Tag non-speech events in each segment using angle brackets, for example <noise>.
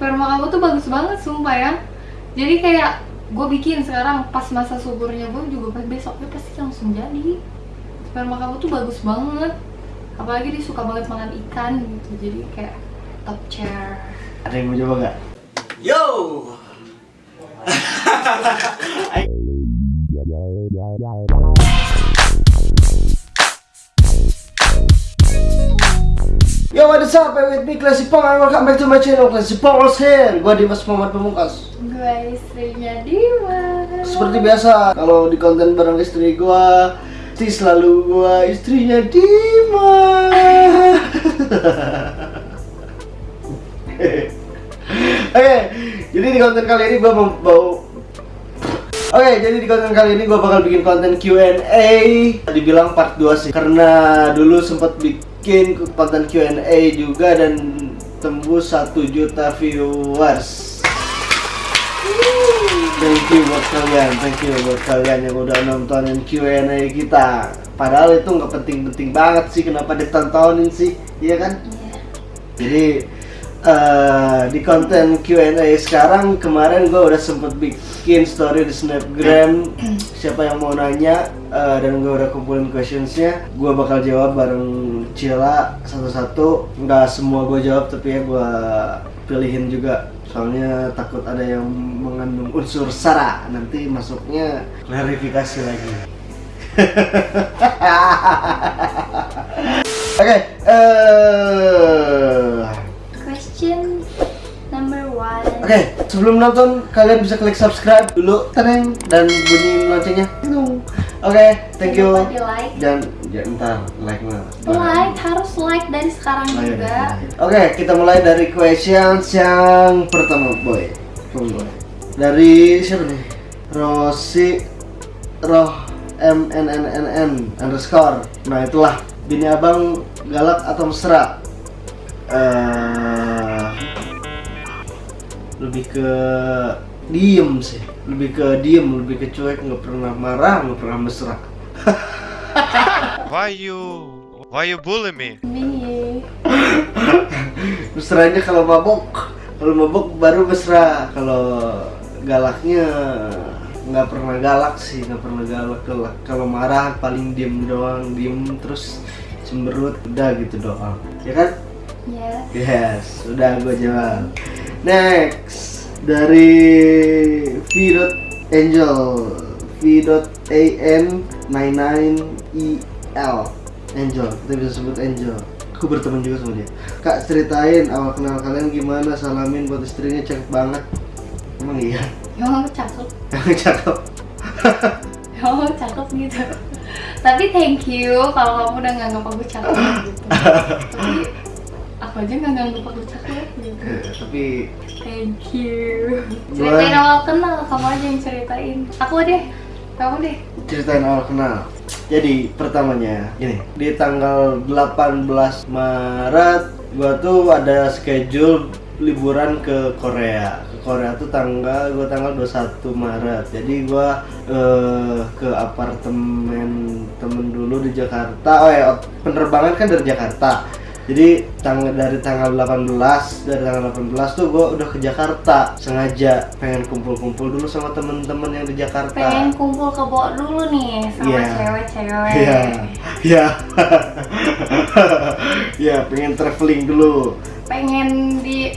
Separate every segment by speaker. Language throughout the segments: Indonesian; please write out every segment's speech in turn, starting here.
Speaker 1: sperma kamu tuh bagus banget sumpah ya jadi kayak gue bikin sekarang pas masa suburnya gue juga pas besoknya pasti langsung jadi sperma kamu tuh bagus banget apalagi dia suka banget makan ikan gitu jadi kayak top chair
Speaker 2: Ada yang mau coba nggak?
Speaker 3: Yo. <laughs> <laughs>
Speaker 2: Yo, what is up? With me, Classy Pong, and welcome back to my channel, Classy Pong's here. Gua Dimas Muhammad Pemungkas.
Speaker 1: gue istrinya Dimas
Speaker 2: Seperti biasa, kalau di konten bareng istri gua, pasti selalu gua istrinya Dimas. <laughs> Oke, jadi di konten kali ini gua mau Oke, jadi di konten kali ini gua bakal bikin konten Q&A. Dibilang part 2 sih, karena dulu sempat bikin konten Q&A juga dan tembus 1 juta viewers. Thank you buat kalian, thank you buat kalian yang udah nontonin Q&A kita. Padahal itu nggak penting-penting banget sih, kenapa ditontonin sih, iya kan?
Speaker 1: Iya.
Speaker 2: Jadi eh, di konten Q&A sekarang kemarin gue udah sempet bikin story di snapgram. Siapa yang mau nanya eh, dan gue udah kumpulin questionsnya gue bakal jawab bareng Cila satu-satu. Nggak semua gue jawab tapi ya gue pilihin juga. Soalnya takut ada yang mengandung unsur sara nanti masuknya klarifikasi lagi. <laughs> Oke, eh
Speaker 1: question
Speaker 2: Oke, sebelum nonton kalian bisa klik subscribe dulu, teneng dan bunyi loncengnya. Oke, thank you.
Speaker 1: Jangan lupa like
Speaker 2: Dan ya, ntar like mah.
Speaker 1: like harus like dari sekarang
Speaker 2: Oh, iya,
Speaker 1: juga
Speaker 2: iya. Oke, kita mulai dari questions yang pertama, boy. Tunggu, boy. Dari siapa nih? Rosi Roh M N N N N underscore. Nah itulah bini abang galak atau mesra. Eh, lebih ke diem sih, lebih ke diem, lebih ke cuek, nggak pernah marah, nggak pernah mesra.
Speaker 4: Why you why you bully me?
Speaker 1: ini <laughs>
Speaker 2: Mesranya kalau mabok, kalau mabok baru mesra. Kalau galaknya nggak pernah galak sih, nggak pernah galak. Kalau- Kalau marah paling diem doang, diem terus cemberut, udah gitu doang. Ya kan?
Speaker 1: ya
Speaker 2: Yes, udah gue jawab. Next dari V. Angel V. A N 99 E L Angel, kita bisa sebut Angel. Aku berteman juga sama dia. Kak ceritain awal kenal kalian gimana? Salamin buat istrinya cakep banget. Emang iya,
Speaker 1: emang aku cakep <laughs>
Speaker 2: emang cakep.
Speaker 1: emang cakep gitu tapi thank you kalau kamu udah nganggap aku cakep gitu <laughs> tapi aku aja nggak nganggap aku cakep
Speaker 2: Tapi
Speaker 1: thank you ceritain awal kenal kamu aja yang ceritain aku deh kamu deh
Speaker 2: ceritain awal kenal. Jadi pertamanya gini, di tanggal 18 Maret gua tuh ada schedule liburan ke Korea. Ke Korea tuh tanggal gua tanggal 21 Maret. Jadi gua eh, ke apartemen temen dulu di Jakarta. Oh ya, penerbangan kan dari Jakarta. Jadi tanggal dari tanggal 18 dari tanggal 18 tuh gue udah ke Jakarta sengaja pengen kumpul-kumpul dulu sama temen-temen yang di Jakarta.
Speaker 1: pengen kumpul ke Bo dulu nih sama
Speaker 2: Iya.
Speaker 1: cewek-cewek
Speaker 2: Iya, iya, <laughs> iya, pengen traveling dulu.
Speaker 1: pengen di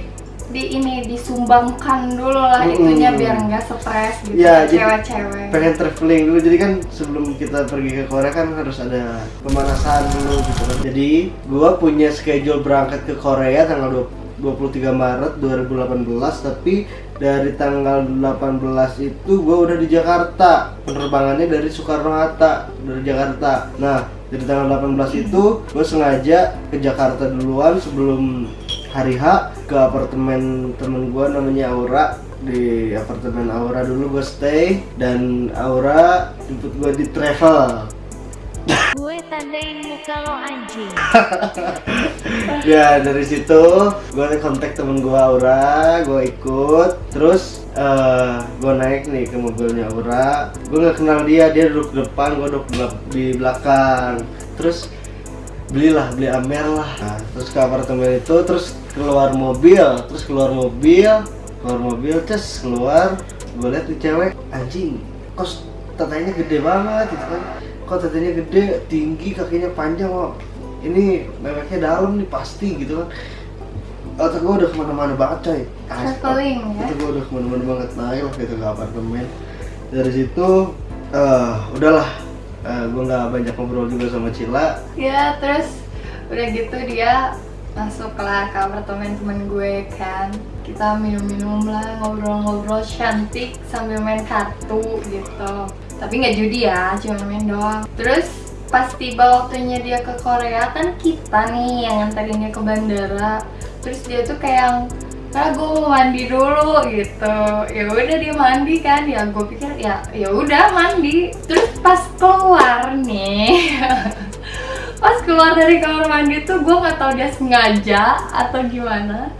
Speaker 1: di ini disumbangkan dulu lah
Speaker 2: Mm-mm.
Speaker 1: itunya biar nggak stres gitu
Speaker 2: jadi
Speaker 1: cewek-cewek
Speaker 2: Pengen traveling dulu, jadi kan sebelum kita pergi ke Korea kan harus ada pemanasan dulu gitu kan. Jadi gua punya schedule berangkat ke Korea tanggal 20 23 Maret 2018 tapi dari tanggal 18 itu gua udah di Jakarta penerbangannya dari Soekarno Hatta dari Jakarta nah dari tanggal 18 itu gue sengaja ke Jakarta duluan sebelum hari H ke apartemen temen gue namanya Aura. Di apartemen Aura dulu gue stay dan Aura jemput gue di travel.
Speaker 5: Gue tandain muka lo anjing. <laughs>
Speaker 2: ya dari situ gue kontak temen gue Aura gue ikut. Terus eh gue naik nih ke mobilnya Aura. Gue nggak kenal dia dia duduk depan gue duduk di belakang. Terus belilah beli Amer lah. Nah, terus ke apartemen itu terus keluar mobil terus keluar mobil keluar mobil terus keluar. Gue liat nih cewek anjing kos tatanya gede banget gitu kan. Kok tatanya gede tinggi kakinya panjang kok ini meweknya dalam nih pasti gitu kan. Otak gue udah ke mana-mana banget coy. Asli,
Speaker 1: Traveling, ya?
Speaker 2: otak gue udah ke mana-mana banget naik lah gitu ke apartemen. Dari situ eh udahlah gue nggak banyak ngobrol juga sama Cila.
Speaker 1: Ya terus udah gitu dia masuk lah ke apartemen temen gue kan. Kita minum-minum lah ngobrol-ngobrol cantik sambil main kartu gitu. Tapi nggak judi ya cuma main doang. Terus pas tiba waktunya dia ke Korea kan kita nih yang nganterin dia ke bandara. Terus dia tuh kayak yang ah gue mau mandi dulu gitu. Ya udah dia mandi kan ya gue pikir ya ya udah mandi. Terus pas keluar nih <laughs> pas keluar dari kamar mandi tuh gue nggak tahu dia sengaja atau gimana.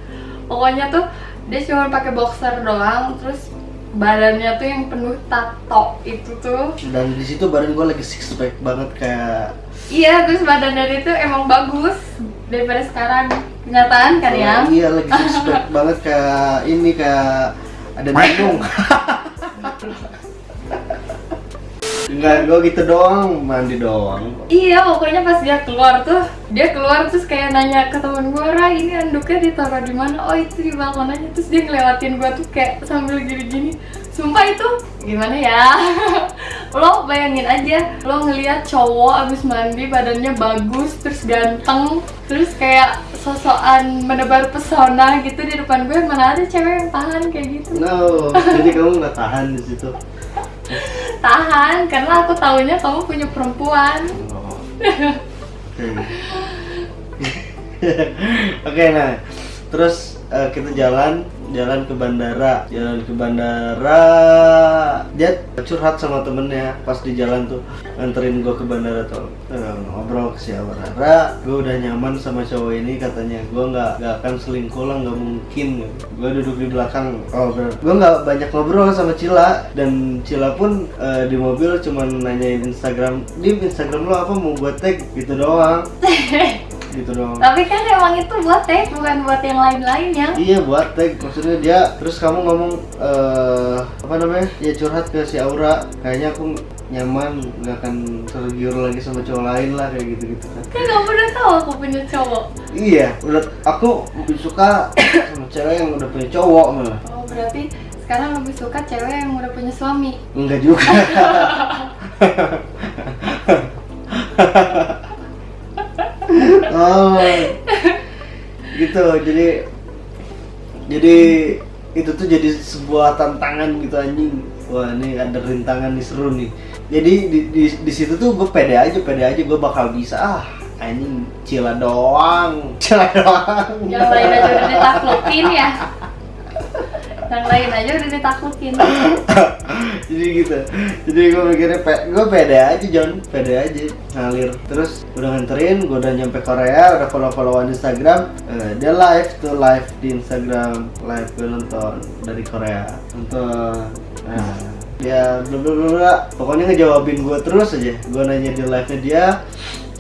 Speaker 1: Pokoknya tuh dia cuma pakai boxer doang terus badannya tuh yang penuh tato itu tuh.
Speaker 2: Dan di situ badan gue lagi six pack banget kayak
Speaker 1: iya terus badannya itu emang bagus daripada sekarang kenyataan kan ya
Speaker 2: iya lagi pack <laughs> banget kayak ini kayak ada nanggung <laughs> Enggak, gue gitu doang, mandi doang
Speaker 1: Iya, pokoknya pas dia keluar tuh, dia keluar terus kayak nanya ke temen gue, Ra ini anduknya ditaruh di mana? Oh itu di balkon aja. Terus dia ngelewatin gue tuh kayak sambil gini-gini. Sumpah itu gimana ya? <laughs> lo bayangin aja, lo ngeliat cowok abis mandi badannya bagus, terus ganteng, terus kayak sosokan menebar pesona gitu di depan gue. Mana ada cewek yang tahan kayak gitu?
Speaker 2: No, jadi kamu nggak tahan di situ <laughs>
Speaker 1: Tahan, karena aku taunya kamu punya perempuan.
Speaker 2: Oh. Oke. <laughs> Oke, nah, terus eh, kita jalan, jalan ke bandara, jalan ke bandara. Dia curhat sama temennya pas di jalan tuh. Nganterin gue ke bandara tuh. Eh, ngobrol ke siapa Rara, gue udah nyaman sama cowok ini katanya. Gue nggak nggak akan selingkuh lah nggak mungkin. Gue duduk di belakang. Oh bener gue nggak banyak ngobrol sama Cila. Dan Cila pun eh, di mobil cuman nanyain Instagram di Instagram lo apa? Mau gue tag? Gitu doang <laughs> gitu doang.
Speaker 1: Tapi kan emang itu buat teh, bukan buat yang lain-lainnya.
Speaker 2: Iya buat tag. Maksudnya dia terus kamu ngomong eh apa namanya? Ya curhat ke si Aura. Kayaknya aku nyaman nggak akan tergiur lagi sama cowok lain lah kayak gitu gitu kan.
Speaker 1: Kan kamu udah tahu aku punya cowok.
Speaker 2: iya udah aku lebih suka sama cewek yang udah punya cowok malah.
Speaker 1: Oh berarti sekarang lebih suka cewek yang udah punya suami.
Speaker 2: enggak juga <laughs> oh. Gitu jadi jadi itu tuh jadi sebuah tantangan gitu anjing. Wah ini ada rintangan nih seru nih. Jadi di, di, di situ tuh gue pede aja pede aja gue bakal bisa ah anjing cila doang cila doang.
Speaker 1: Yang lain aja udah ditaklukin ya. Yang lain aja udah ditaklukin. <coughs>
Speaker 2: jadi gitu. Jadi gue mikirnya pe gue pede aja John pede aja ngalir. Terus udah nganterin gue udah nyampe Korea udah follow followan Instagram. Eh, dia live tuh live di Instagram live gue nonton dari Korea. Nonton. Nah dia bla bla bla bla. pokoknya ngejawabin gue terus aja. Gue nanya di live nya dia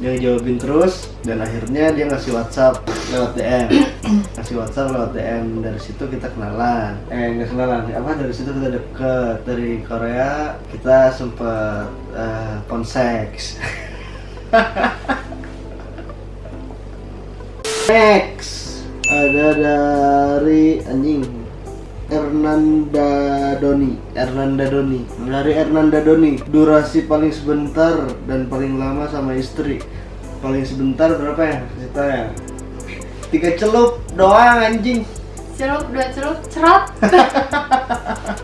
Speaker 2: dia ngejawabin terus dan akhirnya dia ngasih WhatsApp lewat DM <clears throat> ngasih WhatsApp lewat DM dari situ kita kenalan. Eh nggak kenalan. Apa dari situ kita deket dari Korea kita sempet eh, konseks <laughs> next ada dari anjing Ernanda Doni Ernanda Doni. Dari Ernanda Doni durasi paling sebentar dan paling lama sama istri. Paling sebentar berapa ya? Ceritanya tiga celup doang anjing.
Speaker 1: Celup, dua celup, cerot. <laughs>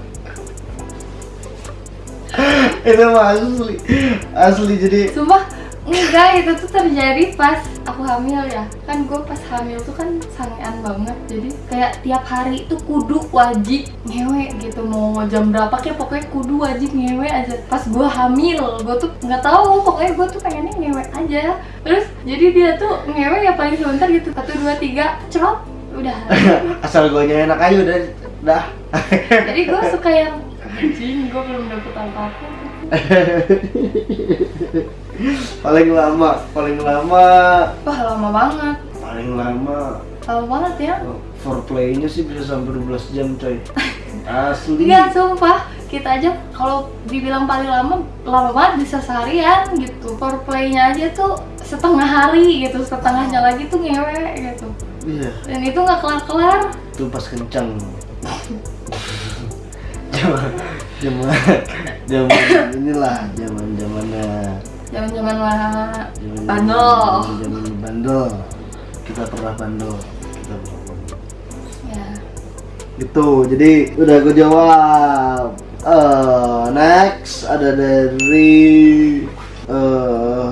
Speaker 2: itu mah asli. Asli jadi
Speaker 1: Sumpah, enggak itu tuh terjadi pas aku hamil ya. Kan gue pas hamil tuh kan sangean banget. Jadi kayak tiap hari itu kudu wajib ngewe gitu. Mau jam berapa kayak pokoknya kudu wajib ngewe aja. Pas gue hamil, gue tuh nggak tahu. Pokoknya gue tuh pengennya ngewe aja. Terus jadi dia tuh ngewe ya paling sebentar gitu. Satu, dua, tiga, cerot, udah. <laughs>
Speaker 2: Asal gue enak aja udah dah. <laughs>
Speaker 1: Jadi gue suka yang anjing gue belum dapet apa-apa <laughs>
Speaker 2: paling lama paling lama.
Speaker 1: Wah lama banget,
Speaker 2: paling lama.
Speaker 1: Lama banget ya.
Speaker 2: foreplaynya sih bisa sampai 12 jam coy. Asli.
Speaker 1: Iya sumpah, kita aja kalau dibilang paling lama, lama banget bisa seharian gitu. Foreplaynya aja tuh setengah hari gitu, setengahnya lagi tuh ngewe gitu.
Speaker 2: iya.
Speaker 1: Dan itu nggak kelar-kelar.
Speaker 2: itu pas kencang. Zaman zaman zaman inilah zaman zamannya
Speaker 1: Lah.
Speaker 2: Zaman
Speaker 1: bandel.
Speaker 2: zaman bandel. Kita pernah bandel. Kita pernah bandel.
Speaker 1: Ya.
Speaker 2: Gitu, jadi udah gue jawab. Eh, next ada dari eh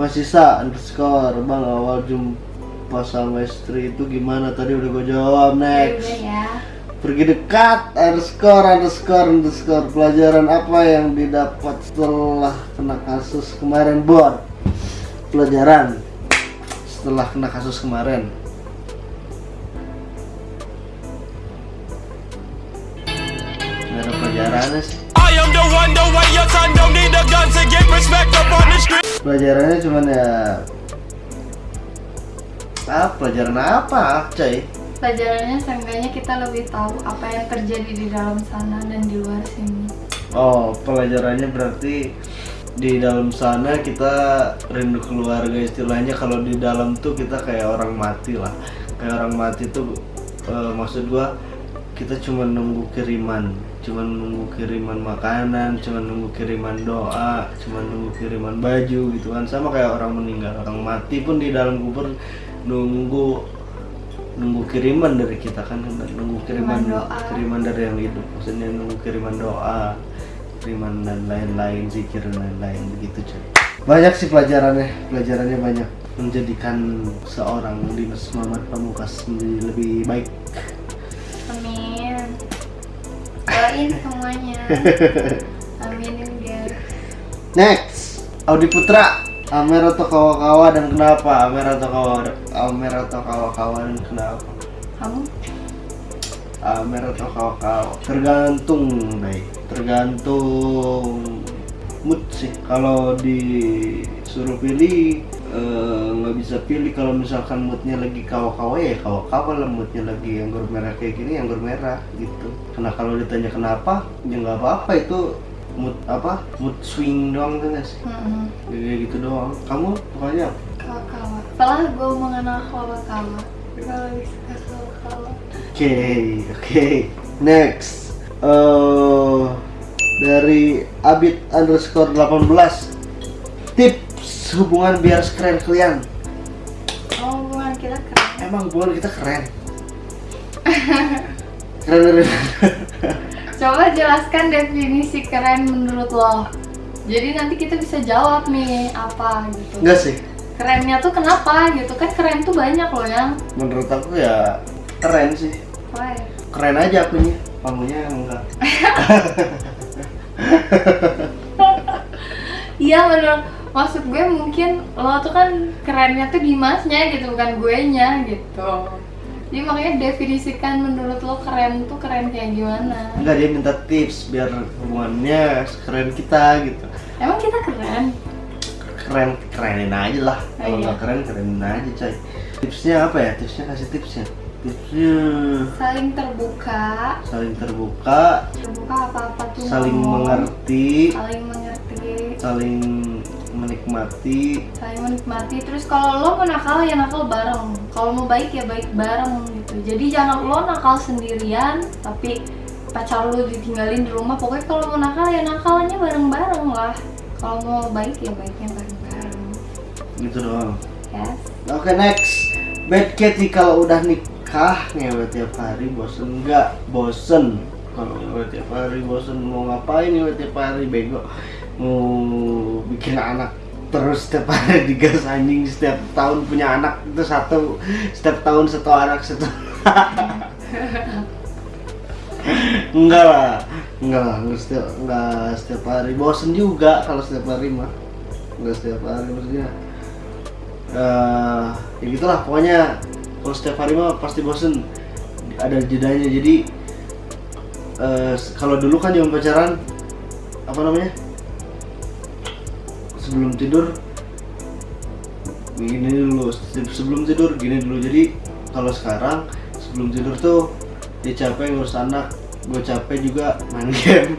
Speaker 2: Masisa underscore. Bang awal jumpa sama istri itu gimana? Tadi udah gue jawab.
Speaker 1: Ya
Speaker 2: next.
Speaker 1: udah ya.
Speaker 2: Pergi dekat underscore underscore underscore. Pelajaran apa yang didapat setelah kena kasus kemarin bor? Pelajaran setelah kena kasus kemarin. Nggak ada pelajarannya sih. Pelajarannya cuman ya ah pelajaran apa coy
Speaker 1: Pelajarannya seenggaknya kita lebih tahu apa yang terjadi di dalam sana dan di luar sini.
Speaker 2: Oh, pelajarannya berarti di dalam sana kita rindu keluarga istilahnya kalau di dalam tuh kita kayak orang mati lah. Kayak orang mati tuh eh, maksud gua kita cuma nunggu kiriman, cuma nunggu kiriman makanan, cuma nunggu kiriman doa, cuma nunggu kiriman baju gitu kan. Sama kayak orang meninggal, orang mati pun di dalam kubur nunggu nunggu kiriman dari kita kan nunggu kiriman
Speaker 1: Kiriman doa.
Speaker 2: kiriman dari yang hidup maksudnya nunggu kiriman doa kiriman dan lain-lain zikir dan lain-lain begitu cuy banyak sih pelajarannya pelajarannya banyak menjadikan seorang Dimas Muhammad Pamukas menjadi lebih baik
Speaker 1: Amin. Doain semuanya. <laughs> Aminin guys.
Speaker 2: next Audi Putra Amer atau kawa-kawa dan kenapa? Amer atau kawa Amer atau kawa-kawa dan kenapa?
Speaker 1: Kamu?
Speaker 2: Amer atau kawa-kawa. Tergantung Bay. Tergantung mood sih. Kalau disuruh pilih eh, nggak bisa pilih. Kalau misalkan moodnya lagi kawa-kawa ya kawa-kawa lah. Moodnya lagi anggur merah kayak gini anggur merah gitu. Karena kalau ditanya kenapa ya nggak apa-apa. Itu mood apa mood swing doang kan guys
Speaker 1: Mm-mm.
Speaker 2: kayak gitu doang kamu pokoknya
Speaker 1: Kawa-kawa. Setelah gue mengenal kawa-kawa, gue lebih suka kawa-kawa.
Speaker 2: Oke, oke. Next. eh dari Abid underscore 18 Tips hubungan biar sekeren kalian
Speaker 1: Oh, hubungan kita keren.
Speaker 2: Emang hubungan kita keren? <laughs> keren dari
Speaker 1: Coba jelaskan definisi keren menurut lo. Jadi nanti kita bisa jawab nih apa gitu.
Speaker 2: Enggak sih
Speaker 1: Kerennya tuh kenapa gitu kan keren tuh banyak loh yang.
Speaker 2: Menurut aku ya keren sih
Speaker 1: Wah,
Speaker 2: Keren aja akunya Kamunya enggak <laughs>
Speaker 1: Iya menurut maksud gue mungkin lo tuh kan kerennya tuh di masnya gitu bukan gue nya gitu. Jadi makanya definisikan menurut lo keren tuh keren kayak gimana?
Speaker 2: Enggak dia minta tips biar hubungannya keren kita gitu.
Speaker 1: Emang kita keren?
Speaker 2: keren kerenin aja lah.
Speaker 1: Oh,
Speaker 2: kalau
Speaker 1: iya.
Speaker 2: nggak keren kerenin aja coy. Tipsnya apa ya? Tipsnya kasih tipsnya tipsnya
Speaker 1: Saling terbuka,
Speaker 2: saling terbuka.
Speaker 1: Terbuka apa-apa tuh.
Speaker 2: Saling mengerti.
Speaker 1: Saling mengerti,
Speaker 2: saling menikmati
Speaker 1: saling menikmati. Terus kalau lo mau nakal ya nakal bareng, kalau mau baik ya baik bareng gitu. Jadi jangan lo nakal sendirian, tapi pacar lo ditinggalin di rumah. Pokoknya kalau mau nakal ya nakalnya bareng-bareng lah. Kalau mau baik ya baiknya bareng-bareng.
Speaker 2: gitu doang
Speaker 1: Yes.
Speaker 2: oke next bad Katy kalau udah nikah ngewe tiap hari bosen nggak bosen kalau ngewe tiap hari bosen mau ngapain ngewe tiap hari bego mau bikin anak terus setiap hari <laughs> digas anjing setiap tahun punya anak itu satu setiap tahun satu anak satu <laughs> enggak lah enggak lah enggak setiap enggak setiap hari. Bosen juga kalau setiap hari mah. Enggak setiap hari maksudnya eh ya gitulah pokoknya kalau setiap hari mah pasti bosen. Ada jedanya jadi eh, kalau dulu kan zaman pacaran apa namanya sebelum tidur gini dulu. Se- sebelum tidur gini dulu. Jadi kalau sekarang sebelum tidur tuh dia capek ngurus anak. Gue capek juga main <laughs> game.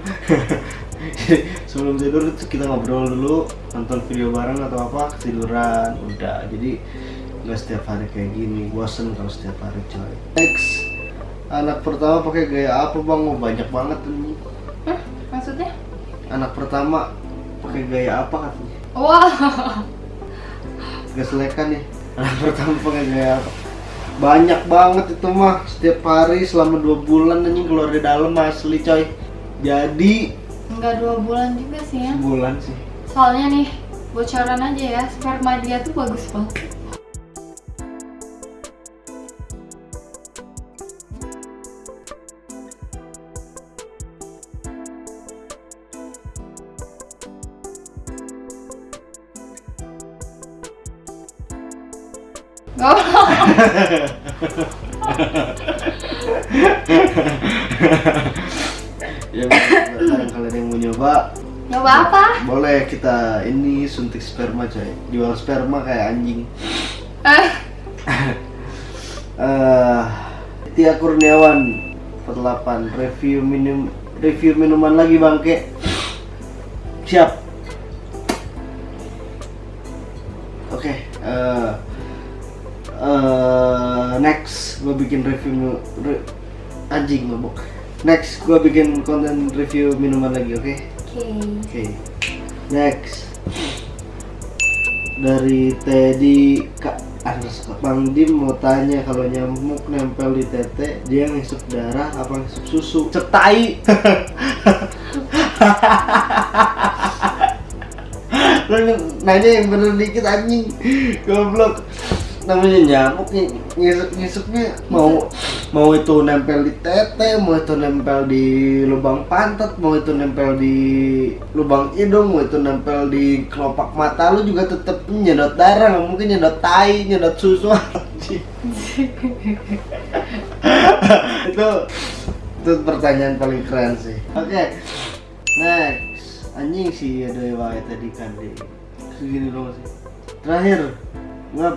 Speaker 2: Jadi, sebelum tidur tuh kita ngobrol dulu nonton video bareng atau apa ketiduran. Udah. Jadi nggak setiap hari kayak gini. Bosen kalau setiap hari coy. Next. Anak pertama pakai gaya apa bang? Oh, banyak banget ini
Speaker 1: Hah? Maksudnya?
Speaker 2: anak pertama pakai gaya apa katanya
Speaker 1: Wah,
Speaker 2: gak selekan nih. Pertama pakai gaya apa banyak banget itu mah. Setiap hari selama dua bulan anjing keluar di dalam asli coy. Jadi
Speaker 1: nggak dua bulan juga sih ya.
Speaker 2: sebulan sih.
Speaker 1: Soalnya nih, bocoran aja ya, sperma dia tuh bagus banget. <laughs>
Speaker 2: ya barang kalian yang mau nyoba
Speaker 1: Nyoba apa?
Speaker 2: boleh kita ini suntik sperma coy. Jual sperma kayak anjing.
Speaker 1: Eh, <laughs>
Speaker 2: eh Tia Kurniawan 48 review minum review minuman lagi bangke siap. Oke eh eh, next gue bikin review re- anjing mabok next gue bikin konten review minuman lagi oke
Speaker 1: Oke.
Speaker 2: Oke. Next. Dari Teddy Kak underscore Bang Dim mau tanya kalau nyamuk nempel di tete dia ngisep darah apa ngisep susu? Cetai. Lo <laughs> nanya yang bener dikit anjing. Goblok. Namanya nyamuk nih ngisep ngisepnya mau mau itu nempel di tete, mau itu nempel di lubang pantat, mau itu nempel di lubang hidung, mau itu nempel di kelopak mata lu juga tetep nyedot darah, nggak mungkin nyedot tai, nyedot susu <laughs> <laughs> itu itu pertanyaan paling keren sih. Oke, next anjing sih ada wae tadi kan deh. Segini dong sih. Terakhir, ngap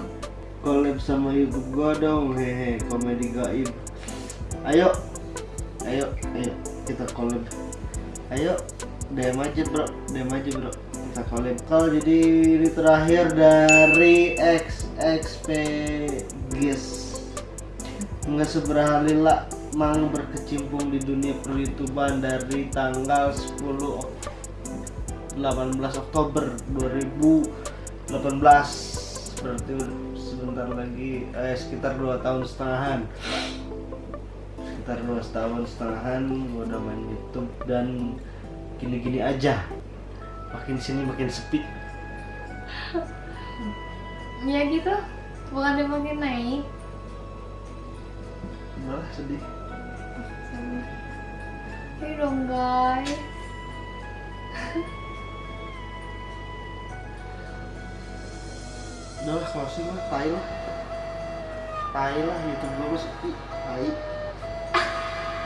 Speaker 2: collab sama YouTube gua dong. Hehe komedi gaib. Ayo. Ayo ayo. Kita collab. Ayo. DM aja bro. DM aja bro. Kita collab. Kalau jadi ini terakhir dari XXP guys nggak seberapa lila mang berkecimpung di dunia peryoutuban dari tanggal 10 Ok- 18 Oktober 2018 berarti sebentar lagi eh, sekitar dua tahun setengahan sekitar dua tahun setengahan gue udah main YouTube dan gini-gini aja makin sini makin sepi <laughs>
Speaker 1: Ya gitu. Bukan dia makin naik.
Speaker 2: malah sedih
Speaker 1: Ayo dong guys.
Speaker 2: Udah lah closing lah tai lah. Tai lah YouTube gue sepi tai.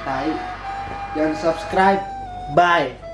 Speaker 2: Tai. Jangan subscribe. Bye